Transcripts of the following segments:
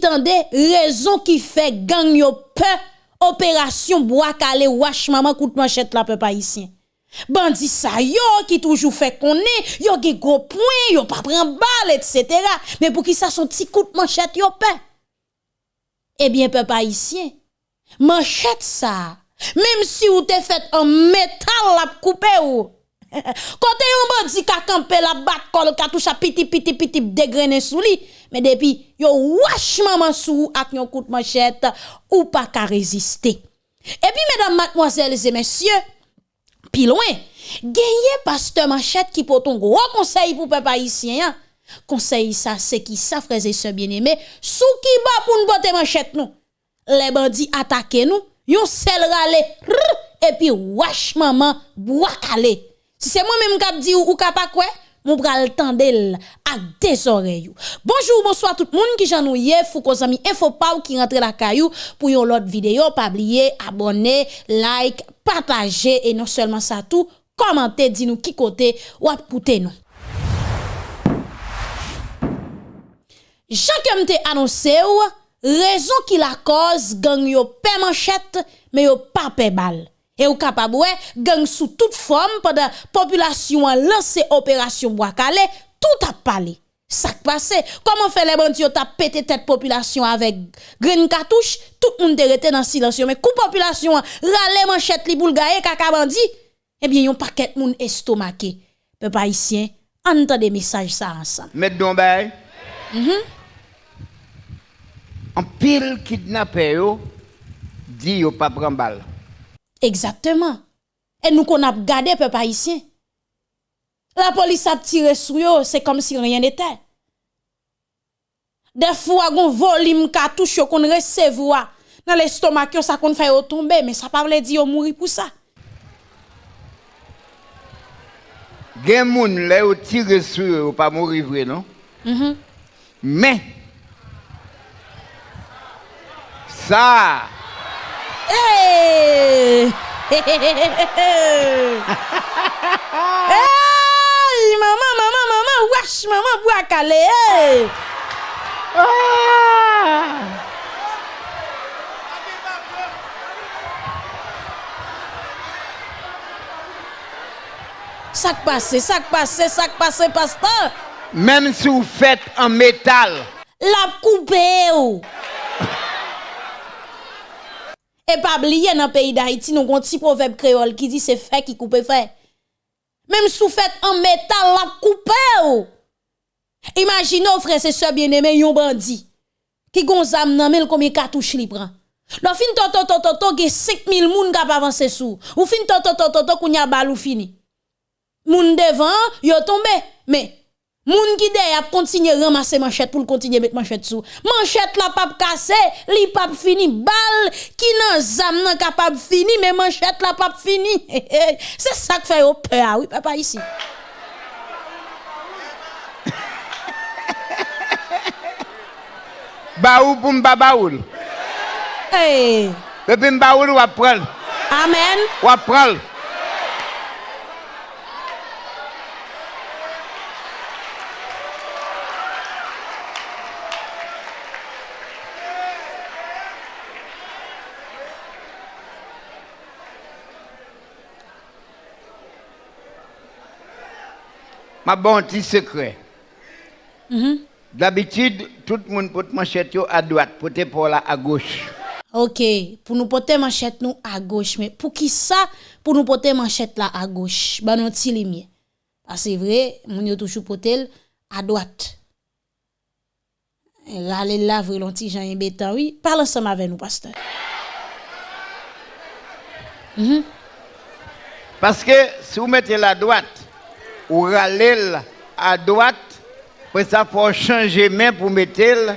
tande raison qui fait gang yo peur opération bois calé wash maman coup de manchette la peuple haïtien. Bandi sa yo qui toujours fait connaît, yo gen gros point, yo pas prend balle etc. Mais pour qui ça son petit coup manchette yo. Eh bien peuple haïtien, manchette ça, même si ou te fait en métal la couper ou Kote yon bandi kakampe la bat kol katoucha piti piti piti degrene sou li. Me depi yon wash maman sou ak yon kout manchette ou pa ka reziste. E pi medan matmoazèles et messieurs, pi loin, genye pasteur manchette ki poton gro konsey pou pepa isyen. Konsey sa se ki sa freze se bieneme, sou ki ba pou nou bote manchette nou. Le bandi atake nou, yon sel rale, rrr, epi wash maman bwakale. Si c'est moi-même qui dit ou, ou pas quoi, mon bral tendel à des oreilles. Bonjour, bonsoir tout le monde qui j'en ouye, Foucault Zami, Info Pau qui rentre la caillou pour yon l'autre vidéo. Pas oublier, abonner, like, partager et non seulement ça tout, commenter, dis nous qui côté ou écoutez nous. Jean kem te annoncé ou, raison qui la cause gang yo paie manchette, mais yo pas paie balle. Et ou capable ouais, gang sous toute forme pendant population a lancé opération bois calé, tout a parlé. Ça passé, comment fait les bandits t'a pété tête population avec green cartouche, tout le monde était dans silence mais coup population râler manchette li boule gaye kaka bandi, eh bien yon paquet moun estomaqué. Peuple haïtien, entendez message ça ensemble. Mettre don bay. Mhm. En pile kidnappé yo dit yo pas prend balle. Exactement. Et nous qu'on a gardé peuple haïtien. La police a tiré sur eux, c'est comme si rien n'était. Des fois, on volume cartouche qu'on recevoir dans l'estomac, ça qu'on fait tomber, mais ça pas veut dire qu'on mourir pour ça. Gen moun là yo tire sur yo pas mourir vrai non? Mhm. Mais ça Hey! Hey! Maman, maman, maman, wesh, maman, bois calé, hey! ah, Ça passe, ça passe, ça passe, pasteur. même si vous faites en métal, La coupe ou. Et pas oublier dans le pays d'Haïti, nous avons un petit proverbe créole qui dit c'est fait qui coupe fait. Même sous fait en métal, la coupe ou. Imaginez, frères et sœurs bien-aimés, yon bandit. Qui gon zam nan mel combien cartouche li prend. Lo fin to to to to to ge 5000 moun kap avancer sou. Ou fin to to to to to kounya bal ou fini. Moun devant, yo tombe. Mais Moun qui ap continue ramasser manchette pour continuer mettre manchette sous. Manchette la pas cassé, li pas fini bal qui nan zam nan capable fini mais manchette la pas fini. C'est ça que fait au peur oui papa ici. ba ou pour m'ba baoul. Hey. Depuis m'baoul ou prendre. Amen. Ou prendre. Ma bon petit secret. D'habitude, tout le monde porte manchette à droite, porte pour là à gauche. OK, pour nous porter manchette nous à gauche mais pour qui ça pour nous porter manchette là à gauche? Ba non. Parce que c'est vrai, moun yo toujours porter à droite. Rale la vre lonti jan yon bétan, oui. Parle ensemble avec nous, pasteur. Parce que si vous mettez la droite, ou râlez à droite, après ça, faut changer main pour mettre le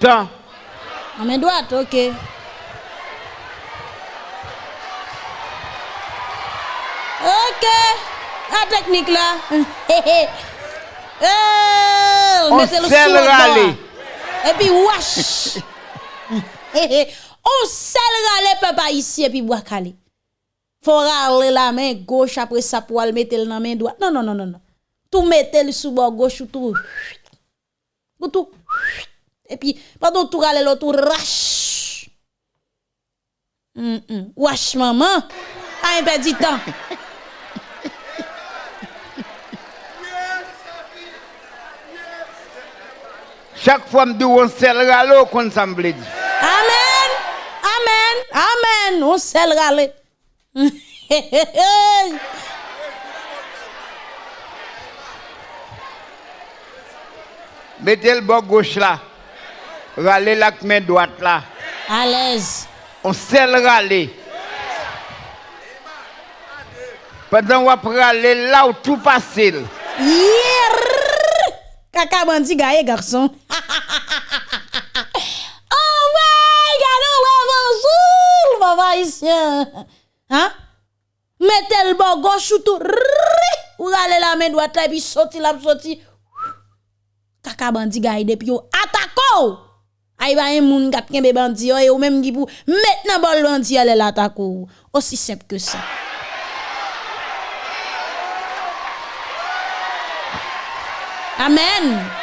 temps. En main droite, OK. OK. La technique là. oh, On sait le râler. Et puis, wash. On sait le râler, papa, ici, et puis, bois calé. Faut râler la main gauche, après ça, pour le mettre dans la main droite. Non, non, non, non, non. Tout mettez le sous bord gauche ou tout. Ou tout. Et puis, pendant tout râler l'autre, rache. Mm -mm. Wesh, maman. Ah, un petit temps. Chaque fois, dis, on sel râle, qu'on semble dire. Amen. Amen. Amen. On sel râle. Mettez le bord gauche là. Râlez la main droite là. À l'aise. On sel le râler. Pendant qu'on va râler là où tout passe. Yeah. Kaka bandi gaye garçon. oh ouais, gagne le bonjour, papa ici. Hein? Mettez le bord gauche ou tout. Ou rale la main droite là, puis sorti là, sorti. Kaka bandi gaïde, puis yo attaquo. Aïe ba un moun kap kembe bandi et ou même qui pour maintenant bol bandi ale l'attaquo. Aussi simple que ça. Amen.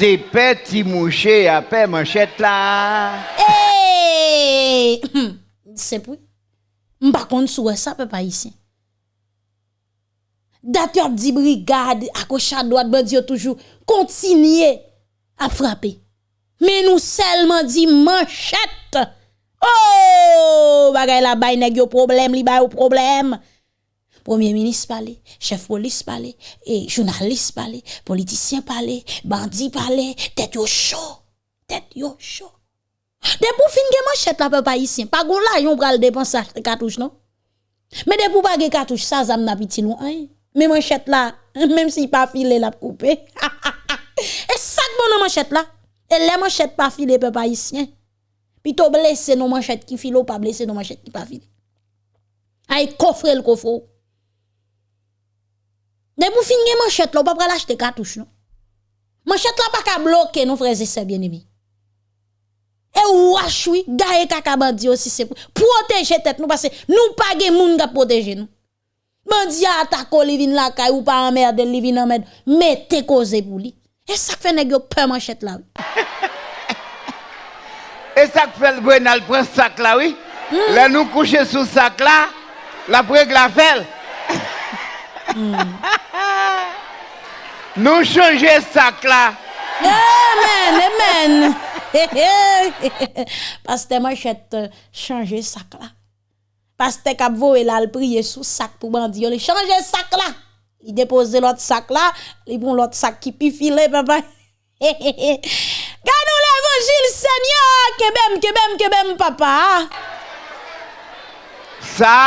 C'est petit mouché à paix manchette là. Eh! C'est pour. M'pa contre sou ça papa ici. D'ailleurs dit brigade à gauche à droite toujours continuer à frapper. Mais nous seulement dit manchette. Oh, bagay la bay nèg yo problème, li bay yo problème. Premier ministre parler, chef police parler, et journaliste parler, politicien parler, bandit parler, tête yo chaud, tête yo chaud. De pou fin gen manchette la peuple haïtien, pas gon la yon pral dépenser cartouche non? Mais de pou pas gen ça zam na piti loin. Hein? Mais manchette là, même si pas filé la coupé. Et ça bon nan manchette là? Et les manchettes pas filé peuple haïtien? Plutôt blessé nos manchettes qui filo pas blessé nos manchettes qui pas filé. Ay coffre le coffre. De pou fin gen manchette, là, vous pral acheter cartouche, non? Manchette là, pas ka bloquer, non, frères et sœurs bien-aimés. Et ouach, oui, gaye kaka bandi aussi, c'est pour protéger tête, nous, parce que nous pas gen moun ka protéger nous. Bandi a attaqué, li vin la kay, ou pas emmerde, li vin emmerde, mettez cause pour lui. Et ça fait nèg yo peur manchette là, oui. Et ça fait le Brenal prend sac là, oui. Mm. Là, nous coucher sous sac là, la prègle la felle. Mm. Nou chanje sak la. Amen, amen. Paste man chete euh, chanje sak la. Paste kap vo el al priye sou sak pou bandi yo. Li chanje sak la. Li depose lot sak la. Li bon lot sak ki pi file papa. Gade ou l'evangil seigneur. Kebem, kebem, kebem papa. Sa.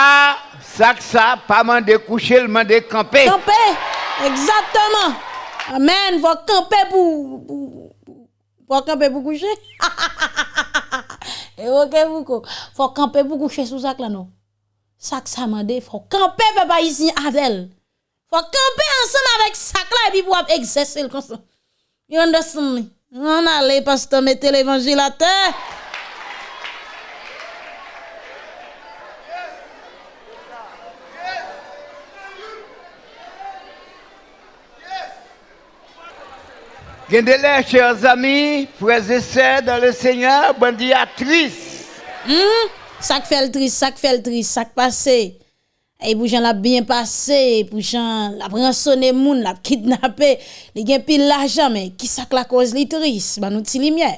Ça, ça, pas mandé coucher, le mandé camper. Camper, exactement. Amen, faut camper pour, pour, faut camper pour coucher. Et ok, vous, faut camper pour coucher sous sac là, non? Sac ça mandé, faut camper, papa, ici, avec elle. Faut camper ensemble avec sac là, et puis pour exercer le ça. You understand me? On allez, pasteur, mettez l'évangile à terre. Gendele, chers amis, frères et sœurs dans le Seigneur, bandiatrice. Hmm? Ça qui fait le triste, ça fait le triste, ça passé. Et pour l'a bien passé, pour l'a rançonné moun, l'a kidnappé, li gen pile l'argent mais qui ça la cause li triste, ba nou ti lumière.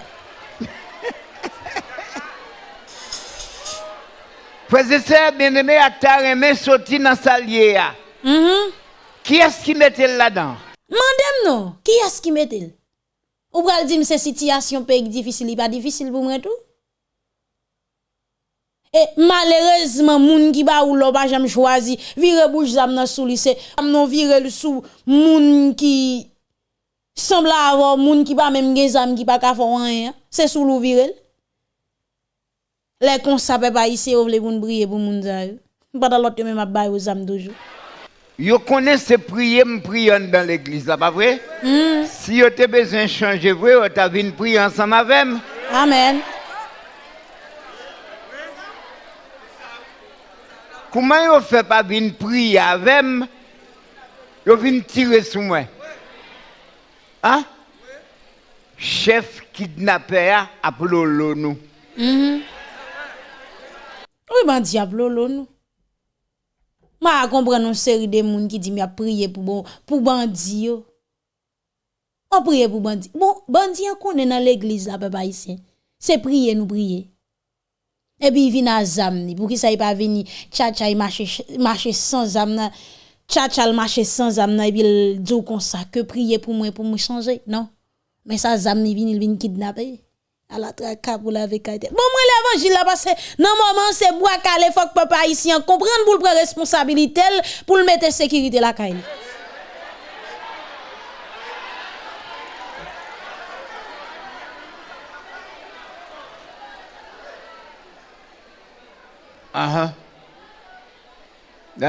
Frères et sœurs, bien-aimés, à ta remè sorti dans salier. Mhm. Qui est-ce qui mettait là-dedans? Mandem non, qui est-ce qui met-il? Ou pral di mse sityasyon pek difisil, li pa difisil pou mwen tou? E malerezman moun ki ba ou lo pa jam chwazi, vire bouj zam nan sou lise, am non vire l sou moun ki sembla avon, moun ki ba menm gen zam ki pa ka fon an, se sou lou vire l. Le kon sape pa ise ou vle moun briye pou moun zay. Bada lot yo men map bay ou zam dojou. Yo connaît ce prier, me prier dans l'église, là, pas vrai? Si yo te besoin de changer, yo ta vinn prier ensemble avec moi. Amen. Comment yo fait pas vinn prier avec moi? Yo vin tirer sur moi. Hein? Chef kidnappé a lolo nous. Mhm. Oui, ben diable nous. Ma comprendre une série de monde qui dit m'a prier pour bon pour bandi yo. On prie pour bandi. Bon, bandi on est dans l'église là papa ici. C'est prier nous prier. Et puis il vient à zam pour qui ça il pas venir tcha tcha il marche marche sans zam tcha le marche sans âme et puis il dit comme ça que prier pour moi pour me changer non? Mais ça zam ni vient il vient kidnapper à la traque pour la vérité bon moi l'évangile là parce que non moment c'est bois calé faut que papa ici comprendre pour le prendre responsabilité pour le mettre sécurité la caille Ah ah. Il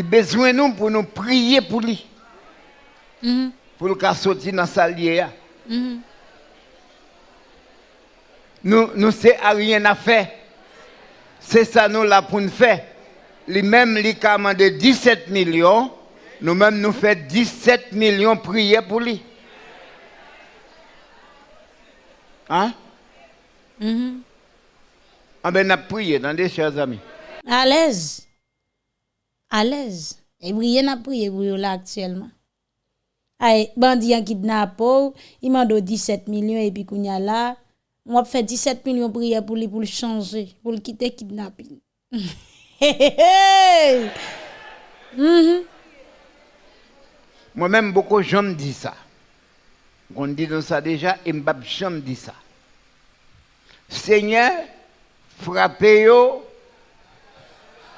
a besoin nous pour nous prier pour lui. Mhm. Pour le sortir dans sa lière. Mhm. Nous, nous c'est rien à faire. C'est ça nous là pour nous faire. Les mêmes les de 17 millions. Nous-mêmes nous faisons 17 millions prier pour lui. Hein? Mhm. Ah ben, on a prié, attendez, chers amis. À l'aise. À l'aise. Et prier n'a prié pour là actuellement. Ay, bandi en kidnappé, il m'a donné 17 millions et puis kounya là, on fait 17 millions prier pour lui pour le changer, pour le quitter kidnapping. Mhm. Moi-même, beaucoup de gens me disent ça. On dit ça déjà, et Mbab jamais dit ça. Seigneur, frappez-vous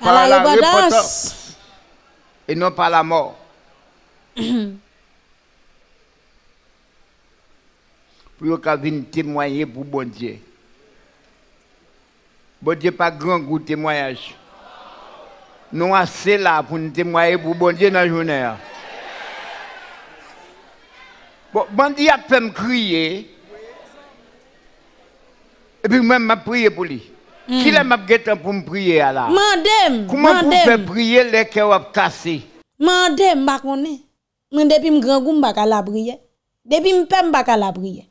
par la, repentance et non par la mort. pou yo ka vin témoigner pour bon Dieu. Bon Dieu pas grand goût témoignage. Nous assez là pour nous témoigner pour bon Dieu dans la journée. Bon, bon Dieu a fait me crier. Et puis moi, je prié pour lui. Mm. Qui hmm. l'a m'a pour me prier là? Mandem. Comment vous faites prier les cœurs ont cassé? Mandem, je ne sais pas. Depuis que je suis grand, je m baka la prier. Depuis m je baka la ne.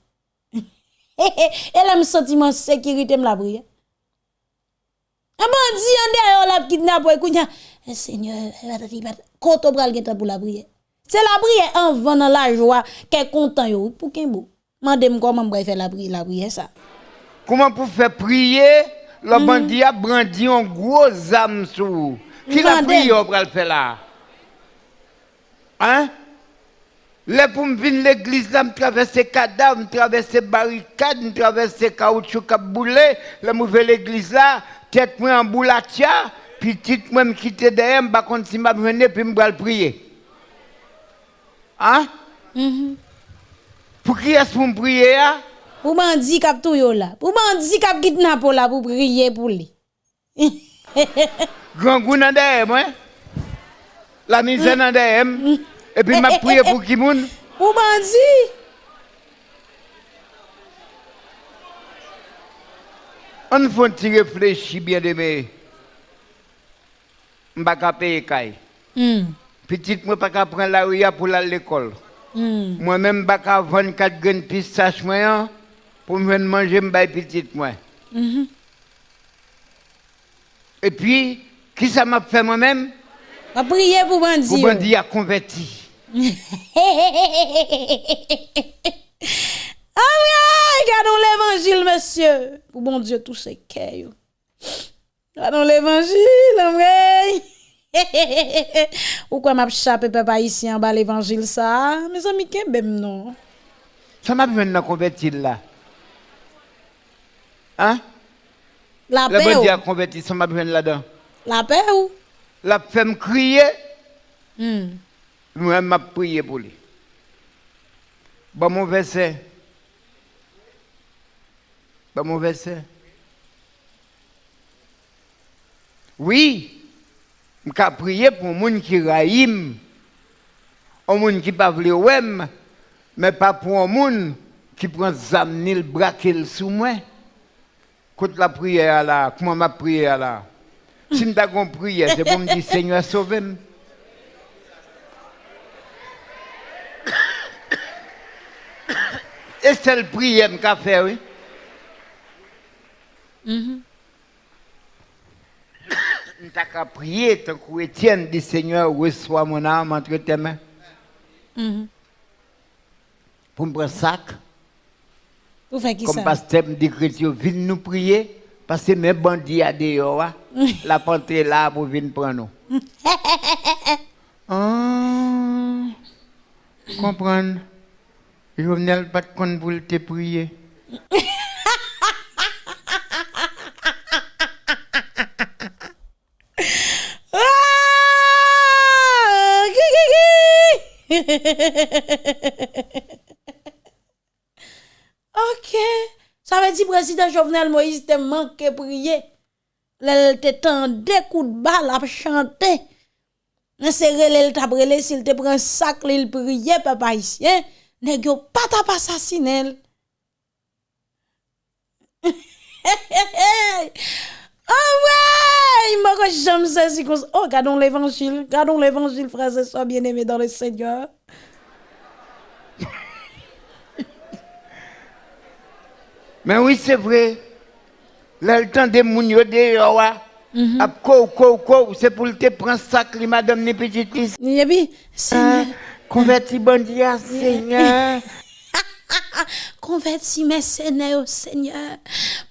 Et là m sentiment sécurité m la prière. Un bandi en la kidnapper kounya. Eh, Seigneur, pral gen temps pour la prière. C'est la prière en vent dans la joie, qu'est content yo pour qu'un beau. Mandem comment m faire la prière la prière ça. Comment pour faire prier? Le Mm. bandit a brandi un gros âme sur vous. Qui l'a le faire là? Hein? Le pou m vin l'eglise la, m travesse kadav, m travesse barikad, m travesse kaoutchou kap boule, le m ouve l'eglise la, tet mwen an boulatia, pi tit mwen m kite deyem, bakon si m ap vene, pi m bral priye. An? Mm -hmm. Pou ki es pou m priye ya? Pou bandi kap tou yo la, pou bandi kap kitna pou la, pou priye pou li. Gran goun an deyem, wè? La mizen mm. an deyem. Et puis m'a prié pour qui moun? Pour bandi. On faut t'y réfléchir bien aimé. M'pa ka payer kay. Hmm. Petite moi pas ka prendre la rue pour aller à l'école. Hmm. Moi-même pas ka 24 graines pistache moi hein, pour me manger m'bay petite moi. Mhm. Et puis qui ça m'a fait moi-même? Va prier pour bandi. Pour bandi a converti. Ah oui, ah, regardons l'évangile, monsieur. Pour bon Dieu, tous ces cœurs. Regardons l'évangile, vrai. Pourquoi m'a chapé papa ici en bas l'évangile ça? Mes amis, qu'est même non? Ça m'a besoin de convertir là. Hein? La Le paix bandi ou? a converti, ça m'a besoin là-dedans. La paix ou? La fait me crier. Hmm. Moi, m'a prié pour lui. Bon, mon verset. Bon, mon verset. Oui, je prié pour les gens qui raïm, un monde qui pas voulu ouem, mais pas pour un monde qui ni le braquer sous moi. Quand la prière là, comment ma prière là? Si je pas compris, c'est pour me dire Seigneur, sauve-moi. Et c'est le prière qu'a fait, oui. Mhm. Nous qu'à prier tant que Étienne dit Seigneur, reçois mon âme entre tes mains. Mhm. Pour me prendre sac, faites qui comme ça? pasteur me dit chrétien, viens nous prier, parce que mes bandits à dehors, hein, la pentrée là pour venir prendre nous. Ah, comprendre. Jovenel pas de compte pour te prier. Ah! Ok. Ça veut dire président Jovenel Moïse te manqué prier. Te tendé coup de balle à chanter. T'a s'il te prend sac papa ici. Nèg yo pas t'a pas assassiné. Ah ouais, que j'aime ça si Oh, gardons l'évangile, gardons l'évangile, frères et sœurs bien-aimés dans le Seigneur. Mais oui, c'est vrai. Là, le temps des moun yo dehors, ouais. Ap kou, kou, kou, c'est pour te prendre li madame ni petite liste. Et puis, Seigneur, Konverti bandi ya, seigneur. Konverti mesenè yo, oh seigneur.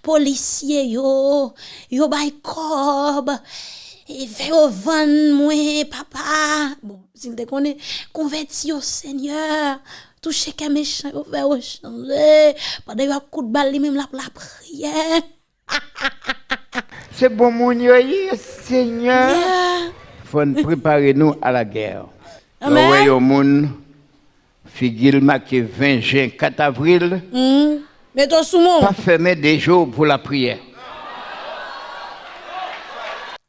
Polisye yo, yo bay kob. E fe yo van mwen, papa. Bon, zil de konen. Konverti yo, seigneur. Touche ke mechan yo, fe yo chanje. Pade yo ap kout bali mèm la pou la priye. Se bon moun yo ye, seigneur. Yeah. Fon prepare nou a la gère. Amen. Au monde, figure marqué 20 juin, 4 avril, Hmm. Mets-toi sous mon. pas fermer des jours pour la prière.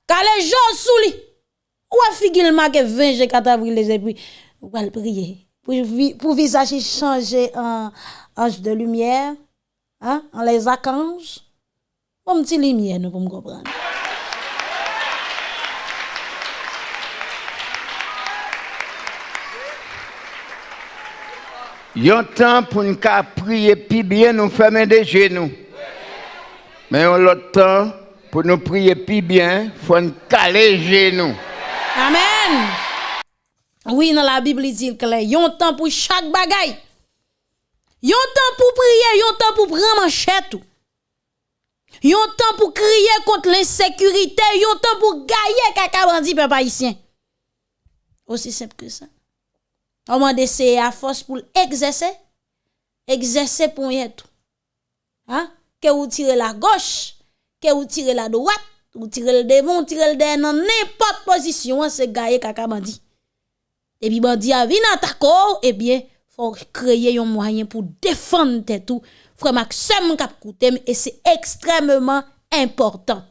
Quand les gens sous lui, ou figure marqué 20 G 4 avril les puis ou va le prier? Pour pour visage changer en ange de lumière, hein, en les archanges. Bon petit lumière nous pour me comprendre. Yon temps pour nous prier plus bien, nous fermer des genoux. Mais yon l'autre temps, pour nous prier plus bien, faut nous caler genoux. Amen. Oui, dans la Bible il dit clair, yon temps pour chaque bagaille. Yon temps pour prier, yon temps pour prendre manchette. Yon temps pour crier contre l'insécurité, yon temps pour gagner kaka bandi peuple haïtien. Aussi simple que ça. On m'a d'essayer à force pour exercer, exercer pour y tout. Hein? Que vous tirez la gauche, que vous tirez la droite, vous tirez le devant, vous tirez le derrière, dans n'importe position, hein, c'est gagner kaka bandi. Et puis bandi a vin attaquer, eh bien, faut créer un moyen pour défendre tout. Frère Maxime kap koutem et c'est extrêmement important.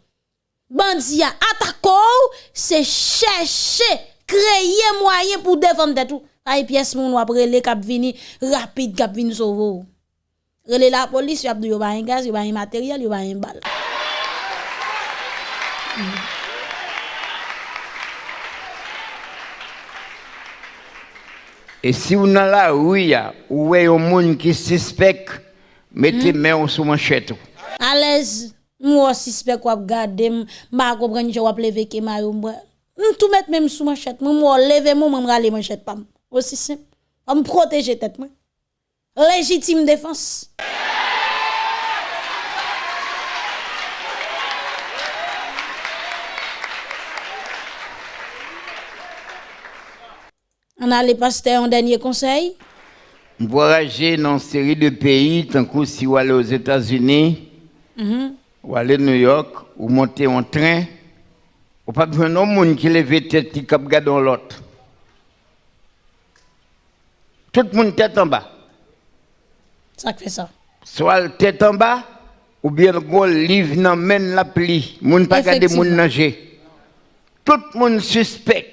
Bandi a attaquer, c'est chercher, créer moyen pour défendre tout. Taille pièce moun wap rele kap vini rapide kap vini sauve. Rele la police y ap dou yo ba un gaz, yo ba un matériel, yo ba un balle. Mm. E si ou nan la ouya, ou we yon moun ki suspek, mette mm. men ou sou manchet ou. Alez, mwen suspek wap gade, mba kompren nje wap leve ke ma yon mwen. Mwen tou mette men sou manchet, mwen mwen leve mwen mwen rale manchet pam. Aussi simple. On me protéger tête moi. Légitime défense. On a les pasteurs un dernier conseil? Voyager dans une série de pays, tant que si vous allez aux États-Unis, ou aller à New York, ou monter en train, ou pas besoin de monde qui lève tête qui cap l'autre. Tout le monde tête en bas. Ça fait ça. Soit le tête en bas, ou bien le gros livre dans main la pli. Moun pas garder moun nager. Tout le monde suspect.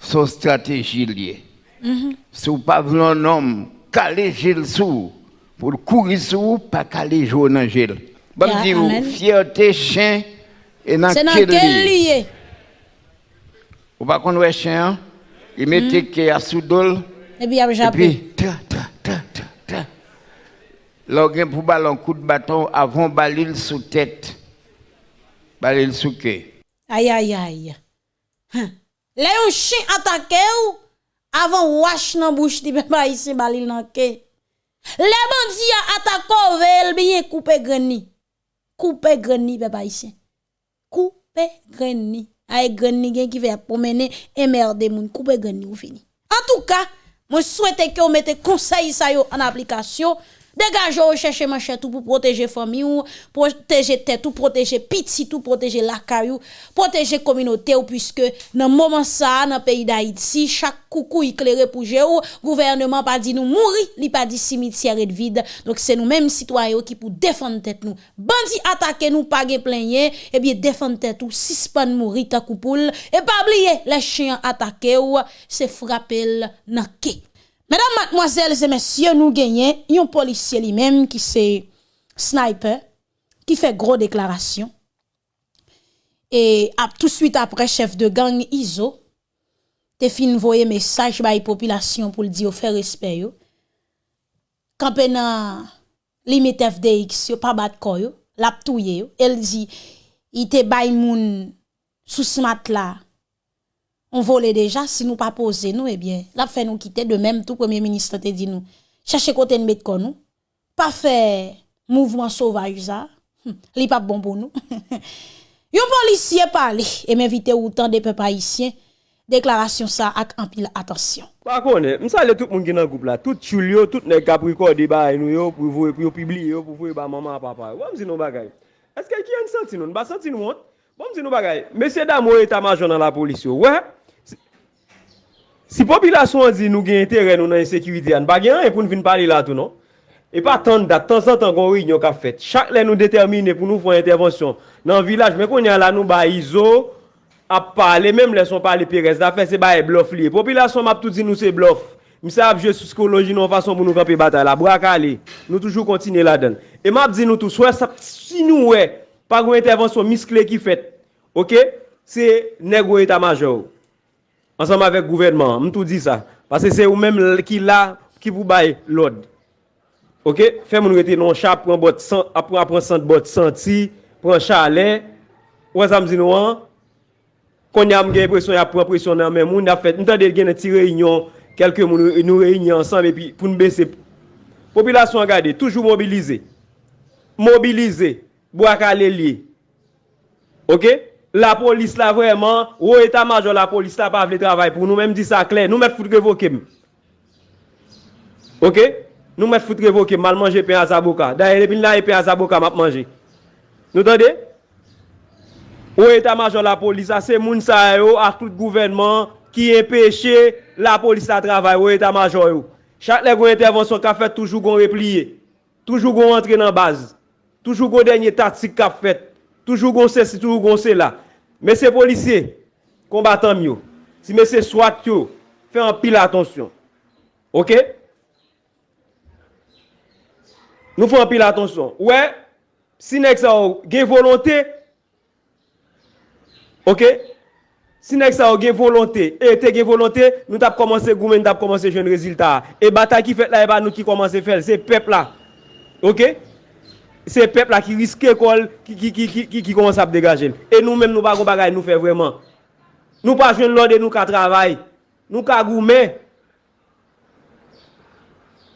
Son stratégie liée. Si vous pas un homme caler gel sous, pour courir sous, pas jour dans gel. Bon, Ya, dis amen. fierté, chien, et dans quel lieu? Ou pas qu'on voit chien, hein? il mettait Hmm. qu'il y a sous dol, Et puis, il a et jappé. puis, ta, ta, ta, ta, ta. Là, on pour baller un coup de bâton avant balil sous tête. Balil sous quai. Aïe, aïe, aïe. Hein. Là, un chien attaqué ou, avant wash nan bouche di papa ici balil nan ke. Les bandits a attaqué vel bien coupé greni. Coupé greni papa ici. Coupé greni. Aïe gen qui fait promener et merde moun coupé greni ou fini. En tout cas, moi souhaite que vous mettez conseil ça en application. Dégagez ou cherchez tout pour protéger famille ou protéger tête ou protéger petit tout protéger la caillou, protéger communauté ou puisque dans moment ça dans pays d'Haïti, chaque coucou éclairé pour géo, gouvernement pas dit nous mourir, li pas dit cimetière est vide. Donc c'est nous mêmes citoyens qui pour défendre tête nous. Bandi attaquer nous pas plaigner, et eh bien défendre tête ou suspendre mourir ta coupoule et pas oublier les chiens attaquer ou c'est frapper nan ke Mesdames, mademoiselles et messieurs, nous gagnons un policier lui-même qui c'est sniper, qui fait gros déclaration. Et tout de suite après, chef de gang ISO, te fin voyer message la population pour le dire faire respect yo. Quand nan limite FDX yo pas bat ko yo, lap yo, elle dit il te bay moun sous ce matelas on volait déjà, si nous pas poser nous, eh bien, la fait nous quitter de même tout premier ministre te dit nous. Cherchez côté de mettre nous. Pas faire mouvement sauvage ça. Hum, Li pas bon pour nous. Yon policier parle et m'invite autant de peuples haïtiens. Déclaration ça avec en pile attention. Par contre, je salue tout le monde qui est dans le groupe là. Tout chul yo, tout les capricornes débat nous pour vous pour publier pour vous ba maman papa. Ouais, me non bagay? Est-ce que qui a senti nous? Pas senti nous honte? Bon, me non bagay? Monsieur Damo état-major dans la police. Ouais. Si popilasyon di nou gen interè nou nan insekiriti an, ba gen an e pou nou vin pali la tou non? E pa tan dat, tan san tan kon rinyon ka fet. Chak le nou determine pou nou fwen intervensyon nan vilaj, men kon yon la nou ba izo, ap pale, menm le son pale perez, da fe se ba e blof li. Popilasyon map tout di nou se blof. Misa ap je psikoloji nou fason pou nou kapi batay la, braka li. Nou toujou kontine la den. E map di nou tou, so e sap si nou we, pa kon intervensyon miskle ki fet. Ok? Se negro eta majo ou. ensemble avec le gouvernement. Je tout dit ça. Parce que c'est vous-même qui là, qui vous baille l'ordre. OK? Faites mon rete non chat, prend bot après ah, après sent bot senti, prend chalet. Ou ça me dit non. Quand y a l'impression y a prend pression dans même monde a fait, entendez gen une réunion, quelques moun nous réunions ensemble et puis pour nous baisser. Population regardez, toujours mobilisée. Mobilisée, bois calé OK? la police là vraiment, ou état-major la police là pas le travail pour nous même dit ça clair, nous mettre foutre révoquer. OK Nous mettre foutre révoquer mal manger pain à Zaboka. D'ailleurs e depuis là pain à e Zaboka m'a manger. Nous entendez Ou état-major la police c'est moun ça à tout gouvernement qui empêche la police à travail ou état-major Chaque intervention qu'a fait toujours gon replier. Toujours gon entrer dans base. Toujours gon dernier tactique qu'a fait. Toujou gonsè, si toujou gonsè la. Mè se polisè, kombatan myo. Si mè se swat yo, fè an pil atonsyon. Ok? Nou fè an pil atonsyon. Ouè, ouais, si nek sa ou gen volontè, ok? Si nek sa ou gen volontè, e te gen volontè, nou tap komanse goumen, tap komanse jen rezultat. E bata ki fèt la, e ba nou ki komanse fèl, se pep la. Ok? se pep la ki riske kol ki kon sap degaje. E nou menm nou bagon bagay nou fe vreman. Nou pa jwen lode nou ka travay. Nou ka goumen.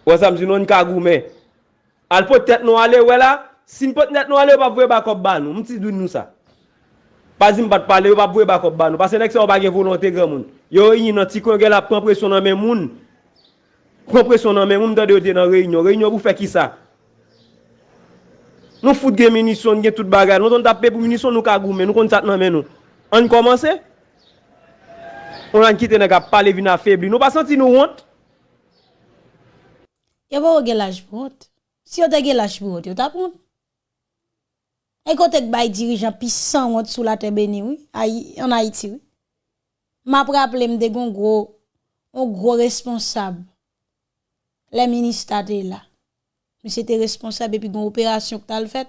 Wè sa msi nou nou ka goumen. Al pot tèt nou ale wè la, sin pot tèt nou ale wè pa vwe bakop ban nou. Mti doun nou sa. Pazim pat pale wè pa vwe bakop ban nou. Pase nek se wè bagye volante gen moun. Yo yi nan ti kon gen la pren presyon nan men moun. Pren presyon nan men moun mta de yo te nan reynyon. Reynyon pou fe ki sa? Nou fout gen munisyon, gen tout bagay. Nou ton tapé pou munisyon, nou ka goumen. Nou kon sat nan men nou. On commencé. On an kite nèg a parler vina faibli. Nou pas senti nou honte. Yo bo gen lâche pour honte. Si yo te gen lâche pour honte, yo t'a honte. Et quand t'es bay dirigeant puissant honte sous la terre béni oui, Aïe, en Haïti oui. M'a rappelé m'de gon gros un gros responsable. Les ministres là. Mwen se te responsab epi goun operasyon k tal fet,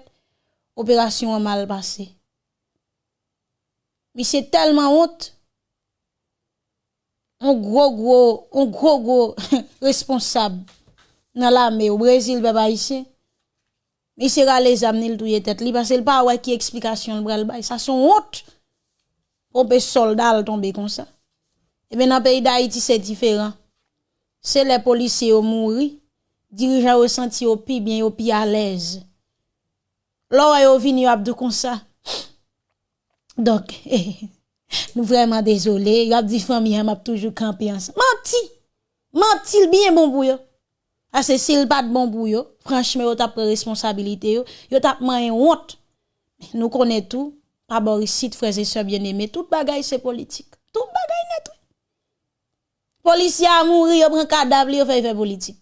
operasyon an mal pase. Mwen se telman ont, an gro gro, an gro gro responsab nan la me ou Brezil be ba isi. Mwen se rale zamne l touye tet li, pase l pa wè ki eksplikasyon l brel bay. Sa son ont, pou pe soldal tombe kon sa. Ebe nan peyi da iti se diferan. Se le polise yo mouri, dirigeants au senti au pi bien au pi à l'aise. Là yo vini abdou comme ça. Donc nous vraiment désolé, y a dit famille m'a toujours campé ensemble. Menti. Menti bien bon pour yo. Parce que s'il pas de bon pour yo, franchement, yo t'a pris responsabilité yo, yo t'a man honte. Nous connaissons tout, pas Boris frères et sœurs bien-aimés, tout bagaille c'est politique. Tout bagaille net. Policier a mouri, yo prend cadavre, yo fait politique.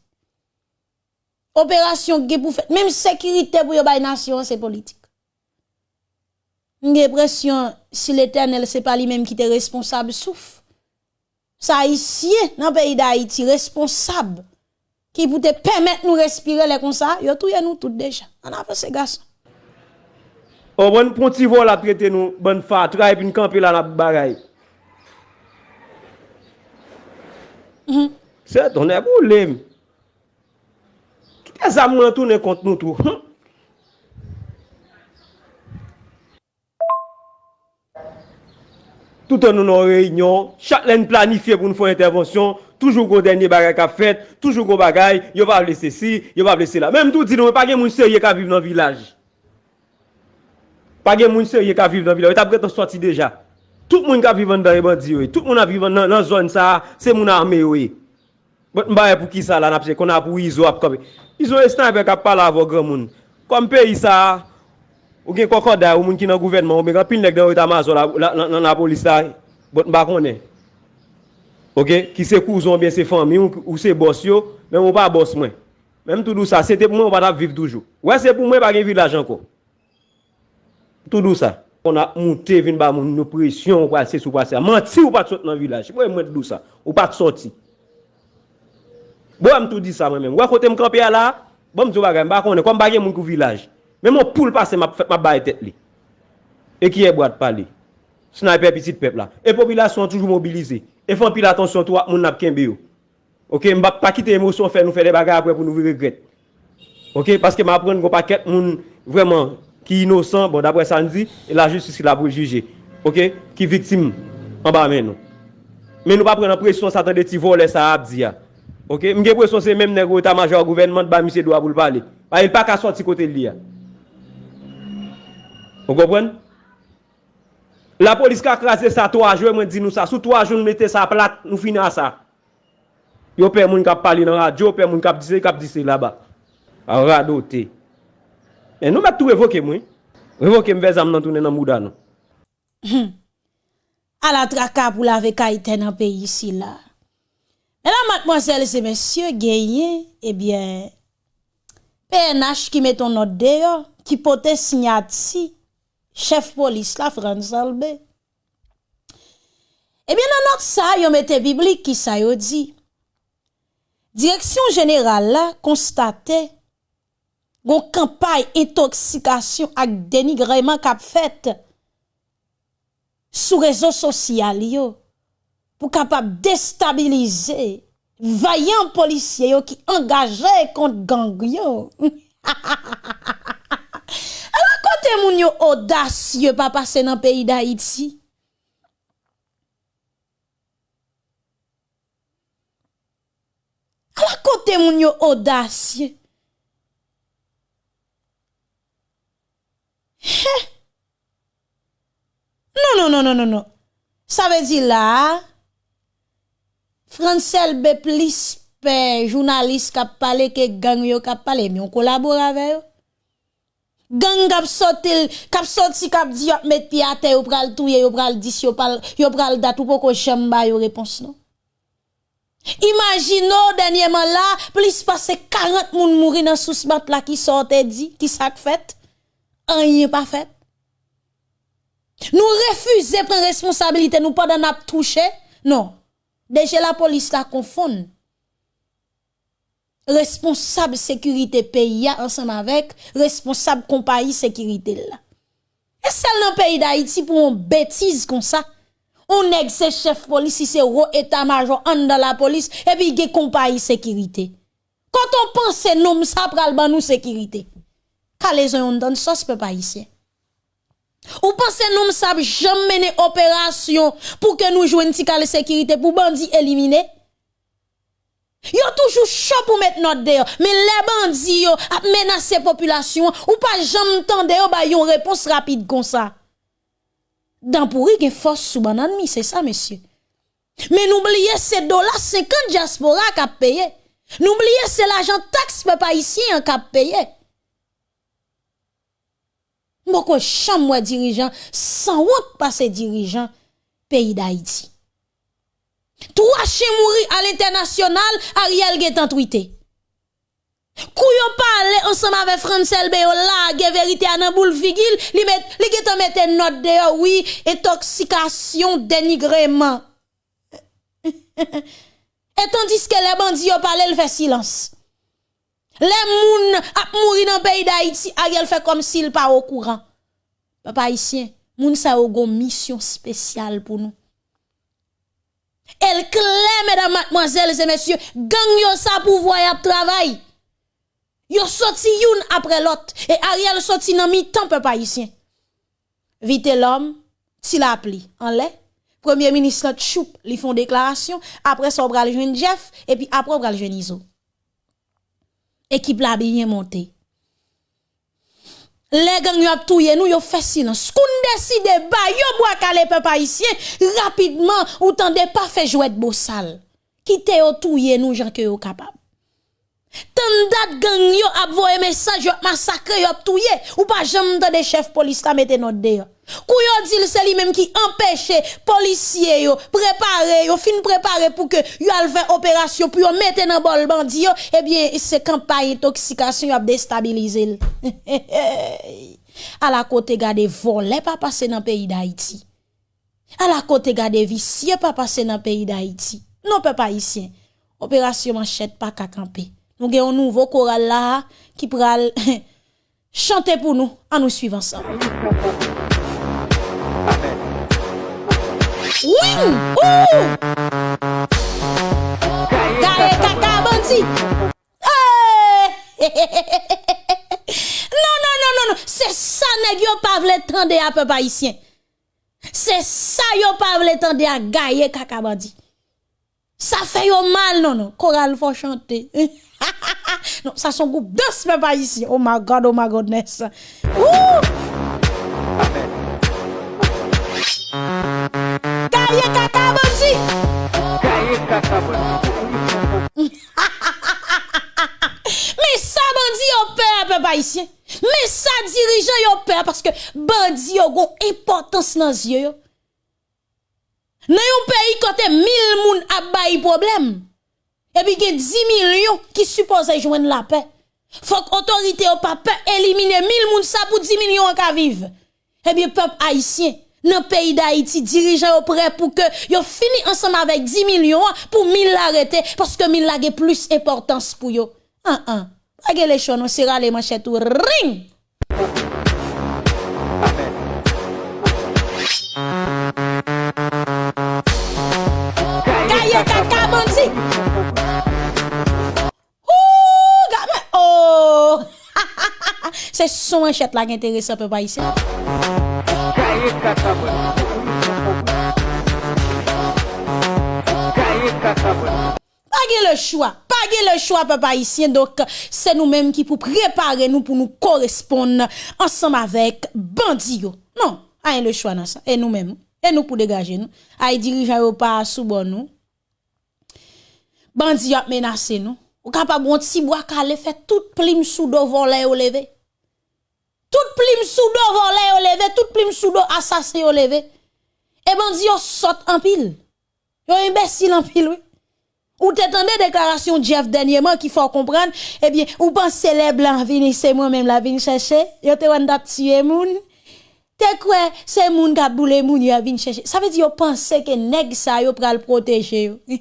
Operasyon ge pou fèt. Mèm sekirite pou yo bay nasyon se politik. Nge presyon si l'Eternel se pa li mèm ki te responsab souf. Sa isye nan peyi da Haiti responsab ki pou te pèmèt nou respire le konsa, yo touye nou tout deja. An apè se gason. O bon ponti vol aprete nou, bon fatra epi nkampi la nap baray. Mm -hmm. Se ton e pou lèm. E zam nan toune kont nou tou. Hm? Tout an nou nan reynyon, chak lè n planifiye pou nou fò intervensyon, toujou gò denye bagay ka fèt, toujou gò bagay, yo pa blese si, yo pa blese la. Mèm tout di nou, pa gen moun serye ka vive nan vilaj. Pa gen moun serye ka vive nan vilaj, yo ta bret an sorti deja. Tout moun ka vive nan dare bandi yo, tout moun a vive nan, nan zon sa, se moun arme yo. Bot mba e pou ki sa la napse, kon a pou izo ap kope. Izo estan apè kap pala avò gran moun. Kom pe isa, ou gen kokoda ou moun ki nan gouvenman, ou men kan pil nek den ou ta maso la, la, la, la polis la, bot mba konen. Ok, ki se kouzon ben se fami, ou, ou se bos yo, men ou pa bos mwen. Mèm tout dou sa, se te pou mwen ou pa tap viv toujou. Ouè se pou mwen pa gen vilaj anko. Tout dou sa. On a monté vin ba moun nou presyon ou kwa se sou kwa se. Manti ou pa te sot nan vilaj. Ouè mwen tout dou sa. Ou pa te soti. Bon, m tout di sa mwen men. Wè kote m kampe ya la, bon m tou bagay, m bakon e, kon bagay moun kou vilaj. Men moun poul pase m ap baye tet li. E ki e boat pali. Sniper pitit pep la. E populasyon toujou mobilize. E fon pil atensyon tou ak moun ap kenbe yo. Ok, m bak pa kite emosyon fè nou fè de bagay apre pou nou vi regret. Ok, paske m apren kon paket moun vreman ki inosan, bon dapre sa n di, e la justice la pou juje. Ok, ki viktim an ba men nou. Men nou pa pren an presyon sa tan de ti vo le sa ap di ya. Ok, mge presyon se menm nego ta major gouvernement ba misye doa pou l'pale. Pa il pa ka sorti kote li ya. Ou kompren? La polis ka krasè sa 3 jou, mwen di nou sa. Sou 3 jou nou mette sa plat, nou fina sa. Yo pe moun kap pale nan radyo, yo pe moun kap dise, kap dise la ba. A rado te. E nou met tou revoke mwen. Revoke mwen zam nan tounen nan mouda nou. Hmm. A la traka pou la veka iten an pe yisi la. Mesdames, mademoiselles et messieurs, gagné, eh bien, PNH qui met ton note dehors, qui pote signati, chef police la France Albé. Eh bien, dans notre ça, yon mette biblique qui ça yon dit. Direction générale là, constate, gon campagne intoxication ak dénigrement kap fait sous réseaux sociaux pour capable déstabiliser vaillant policier qui engagé contre gang yo. Alors côté moun yo audacieux pas passer dans pays d'Haïti. Alors côté moun yo audacieux. Non non non non non non. Ça veut dire là Francel B. plus journaliste qui a parlé que gang yo qui a parlé, mais on collabore avec eux. Gang kap sorti, kap sorti kap di yo met à terre, yo pral touye, yo pral dis, yo pral, yo pral dat ou poko chamba yo réponse non? Imaginons dernièrement là, plus passé 40 moun mouri dans sous bat là qui sortait dit, qui sak fait, rien pas fait. Nous refusons prendre responsabilité, nous pas d'en touché, non. Deje la polis la konfon. Responsable sekurite peyi ya ansan avek, responsable kompayi sekurite la. E sel nan peyi da iti pou an betiz kon sa. On neg se chef polis, si se ro etamajon an dan la polis, epi ge kompayi sekirite. Kont on pan se nom sa pral ban nou sekirite. Ka le zon yon dan sos pe pa isye. Ou pensez nous ça jamais mener opération pour que nous jouions une sécurité pour bandits éliminer? Yo toujours chaud pour mettre notre dehors. Mais les bandits yo a menacé population ou pas jamais tande yo ba yon réponse rapide comme ça. Dans pourri gen force sous banane c'est ça monsieur. Mais n'oubliez c'est dollars 50 diaspora a payé. N'oubliez c'est l'argent taxe peuple ici qui a payé. Moko chambre dirigeant sans honte passer dirigeant pays d'Haïti. Trois chiens mourir à l'international, Ariel Getan tweeté. Kouyo parle ensemble avec Francel Beyo la vérité à nan boule figil, li met li getan mette note de oui, intoxication, dénigrement. Et tandis que les bandits yo parlent, il fait silence. Les moun ap mouri dans le pays d'Haïti, Ariel fait comme s'il pas au courant. Papa haïtien, moun sa une mission spéciale pour nous. Elle claire, mesdames, mademoiselles et messieurs, gang yo sa pouvoir y travail. Yo sorti youn après l'autre. Et Ariel sorti dans mi-temps, peuple. Vite l'homme, s'il a appelé en lait. Premier ministre Choup, li font déclaration. Après ça, on va le Jeff. Et puis après, on le Iso. Équipe la bien montée les gang yo ap touye nous yo fait silence. Qu'on décide ba yo bois calé peuple haïtien rapidement ou tande pas fait jouet beau sale. Quitte yo touye nous gens que yo capable Tant dat gang yo ap voye mesaj yo massacre yo touye ou pas jamais de chef police la mette notre de yo. Kouyo dit c'est lui même qui empêche policiers yo préparer yo fin préparer pour que yo al faire opération pour yo mettre dans bol bandi yo eh bien c'est campagne intoxication yo a déstabiliser. à la côté gade volet pas passer dans pays d'Haïti. À la côté gade vicieux pas passer dans pays d'Haïti. Non peuple haïtien. Opération manchette pas qu'à camper. Nous avons un nouveau choral là qui pral chanter pour nous en nous suivant ensemble Oui! Ouh! Gaye kaka bandi! Non, non, non, non, non! C'est ça, nèg yo pas vle tande à peuple haïtien. C'est ça, yo pas vle tande à gaye kaka bandi. Ça fait yo mal, non, non. Choral faut chanter. non, ça son groupe danse peuple haïtien. Oh my God, oh my goodness. Ouh! Bandi. Gaye kaka bandi. Mais ça bandi yo peur peuple haïtien. Mais ça dirigeant yo peur parce que bandi yo gon importance dans yeux yo. Dans un pays côté 1000 moun a bay problème. Et puis il 10 millions qui supposent joindre la paix. Faut que autorité ou pas éliminer 1000 moun ça pour 10 millions à vivre. Eh bien peuple haïtien dans le pays d'Haïti, dirigeant prêt pour que yo fini ensemble avec 10 millions pour 1000 l'arrêter parce que 1000 a plus importance pour yo. Ah ah. Pas les choses, on sera les manchettes ring. se son enchet la gen terese pe pa isi. Kaye kakabon. Kaye kakabon. Page le chwa, page le chwa pe pa isyen, dok se nou menm ki pou prepare nou pou nou korespon ansam avek bandi yo. Non, aye le chwa nan sa, e nou menm, e nou pou degaje nou, aye dirijan yo pa soubon nou, bandi yo ap menase nou, ou kapab wot si bo akale fe tout plim sou do volen yo leve. Toute plim sous do volé au levé, toute plim sous do assassin au levé. Et bandi yo saute en pile. Yo imbécile en pile oui. Ou t'entendez déclaration Jeff dernièrement qu'il faut comprendre, eh bien, ou pensez les blancs venir, c'est moi-même la vini chercher, yo te wanda tuer moun. Te quoi, c'est moun qui boule moun yo vini chercher. Ça veut dire yo pensez que nèg ça yo pral protéger yo.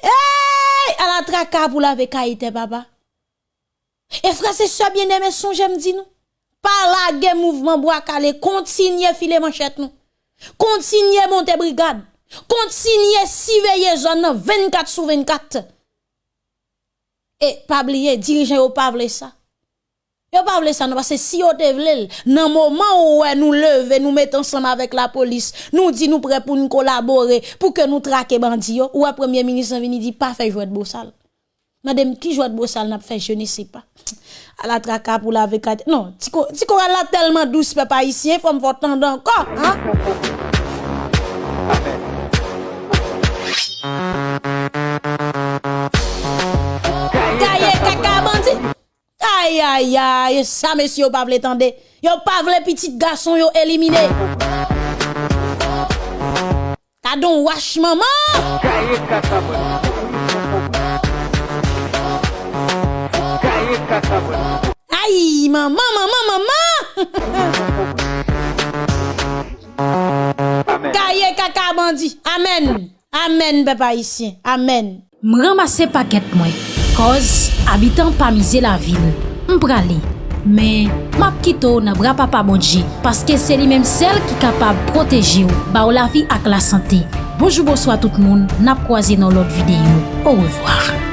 Hey, à la traka pour laver kaïte, papa. Et frère, c'est ça bien aimé son, j'aime dit nous. Par la guerre mouvement bois calé, continuez filer manchette nous. Continuez monter brigade. Continuez surveiller zone 24 sur 24. Et pas oublier, dirigeant ou pas ça. Yo pas vle ça non parce que si yo te vle nan moment où nous lever nous mettons ensemble avec la police nous dit nous prêt pour nous collaborer pour que nous traquer bandi yo ou premier ministre vini dit pas faire jouer de bossal madame qui joue de bossal n'a fait je ne sais pas à la traka pour la avec non tiko tiko la tellement douce papa ici faut me tendre encore hein Aïe, aïe, aïe, ça, monsieur, pas voulu tendre. Yo pas voulu petit garçon, yo éliminé. T'as donc wash maman. Ay, maman, maman, maman! Kaye kaka bandi. Amen. Amen, pepa isyen. Amen. M ramase paket mwen. Koz, abitan pa mize la vil. M prale. Men, map kito nan bra papa bonje. Paske se li menm sel ki kapab proteje ou. Ba ou la vi ak la sante. Bonjou, bonsoy tout moun. Nap kwa zi nan lot videyo. Ou revoar.